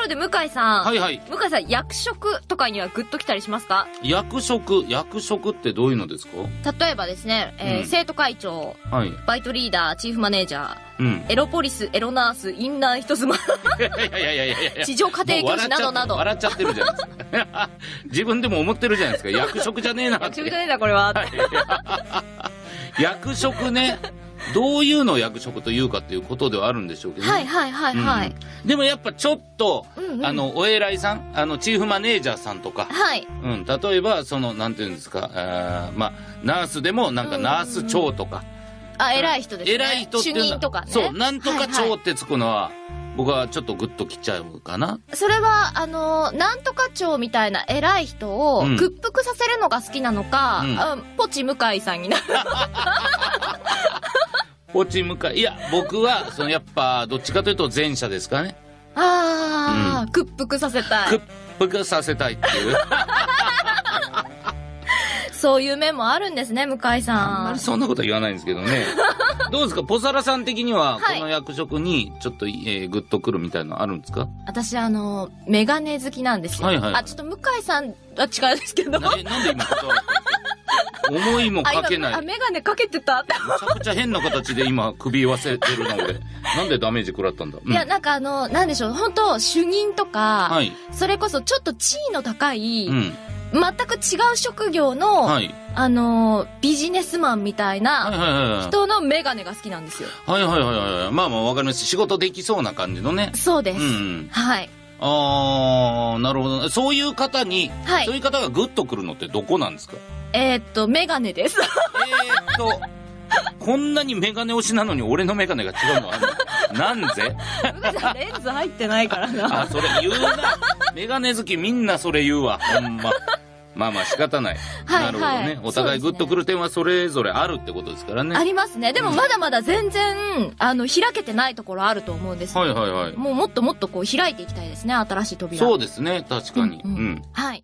ころで向井さん。はいはい。向井さん、役職とかにはグッと来たりしますか？役職、役職ってどういうのですか？例えばですね、えーうん生徒会長、はい。バイトリーダー、チーフマネージャー、うん。エロポリス、エロナース、インナー人妻、いやいやいやいやいやいや。地上家庭教師などなど。笑っちゃってるじゃないですか。自分でも思ってるじゃないですか。役職じゃねえな。役職じゃねえな、これは。役職ね。どういうのを役職というかっていうことではあるんでしょうけどね、はいはいはいはい。うんでもやっぱちょっと、うんうんあの、お偉いさん、あの、チーフマネージャーさんとか、はい。うん、例えば、その、なんていうんですか、あーまあ、ナースでも、なんか、ナース長とか、あ、偉い人ですね。偉い人って主いうのは任とかね。そう、なんとかはいはい長ってつくのは、僕はちょっとグッときちゃうかな。それは、あの、なんとか長みたいな偉い人をうん屈服させるのが好きなのか、うんあポチ向井さんになる。ポチ向かい。いや、僕は、その、やっぱ、どっちかというと前者ですかね。ああ、屈服させたい屈。服させたいっていう。そういう面もあるんですね、向井あんさんまり。そんなことは言わないんですけどね。どうですか？ポサラさん的には、はいこの役職に、ちょっと、えー、グッとくるみたいなのあるんですか？私、あの、メガネ好きなんですよ。はいはいあ、ちょっと向井さんは違うんですけど。なんで今断られたんですか思いもあ、かけない。今、あ、めメガネかけてたって。ちゃくちゃ変な形で今、首言わせてるな、俺。なんでダメージ食らったんだ、うんいや、なんかあの、なんでしょう、本当主任とか、はい。それこそちょっと地位の高い、うん。全く違う職業の、はい。あの、ビジネスマンみたいはいな。人のメガネが好きなんですよ。はいはいはいはい。まあまあわかります。仕事できそうな感じのね。そうです。うんうん。はい。あー、なるほど。そういう方に、はいそういう方がグッとくるのってどこなんですか？えーっと、メガネです。えーっと、こんなにメガネ推しなのに俺のメガネが違うのあるの？なんぜ？レンズ入ってないからな。あ、それ言うな。メガネ好きみんなそれ言うわ。ほんま。まあまあ仕方ない。はいなるほどね。はいお互いグッとくる点はそれぞれあるってことですからね。ありますね。でもまだまだ全然、あの、開けてないところあると思うんです。はいはいはい。もうもっともっとこう開いていきたいですね、新しい扉。そうですね。確かに。うんうんうんはい。